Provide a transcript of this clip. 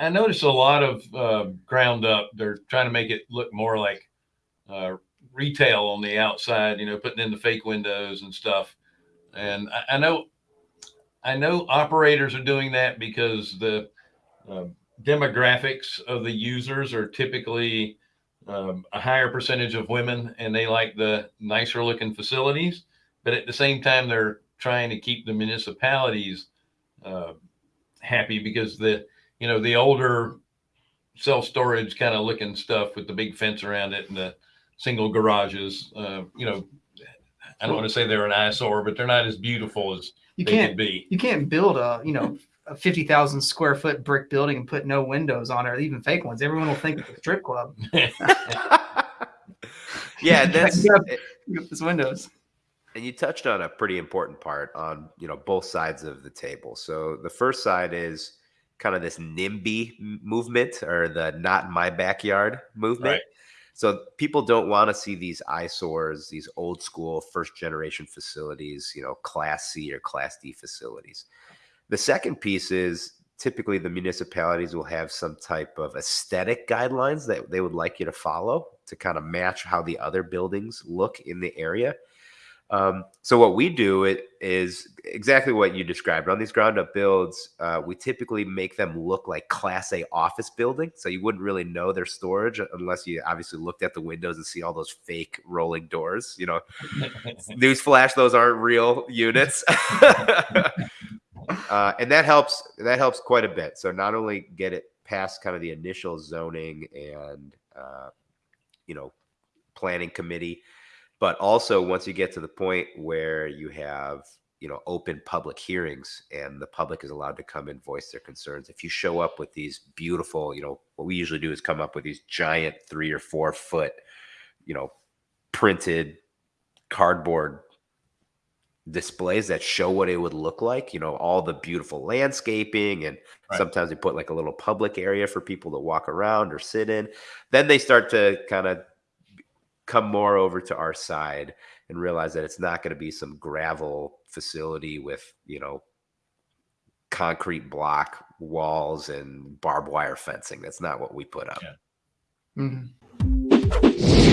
I noticed a lot of uh, ground up. They're trying to make it look more like uh, retail on the outside, you know, putting in the fake windows and stuff. And I, I know, I know operators are doing that because the uh, demographics of the users are typically um, a higher percentage of women and they like the nicer looking facilities. But at the same time, they're trying to keep the municipalities uh, happy because the, you know, the older self storage kind of looking stuff with the big fence around it and the single garages, uh, you know, I don't want to say they're an eyesore, but they're not as beautiful as You they can't could be. you can't build a you know a fifty thousand square foot brick building and put no windows on it, or even fake ones. Everyone will think it's a strip club. yeah, that's You have- you have those windows. and you touched on a pretty important part on you know both sides of the table so the first side is kind of this nimby movement or the not in my backyard movement. Right. so people don't want to see these eyesores these old school first generation facilities you know class c or class d facilities. The second piece is typically the municipalities will have some type of aesthetic guidelines that they would like you to follow to kind of match how the other buildings look in the area um, so what we do it is exactly what you described on these ground up builds. Uh, we typically make them look like Class A office building, so you wouldn't really know their storage unless you obviously looked at the windows and see all those fake rolling doors. You know, newsflash, those aren't real units. uh, and that helps. That helps quite a bit. So not only get it past kind of the initial zoning and uh, you know planning committee but also once you get to the point where you have you know open public hearings and the public is allowed to come and voice their concerns if you show up with these beautiful you know what we usually do is come up with these giant three or four foot you know printed cardboard displays that show what it would look like you know all the beautiful landscaping and Right. sometimes they put like a little public area for people to walk around or sit in then they start to kind of come more over to our side and realize that it's not going to be some gravel facility with you know concrete block walls and barbed wire fencing that's not what we put up Yeah. Mhm.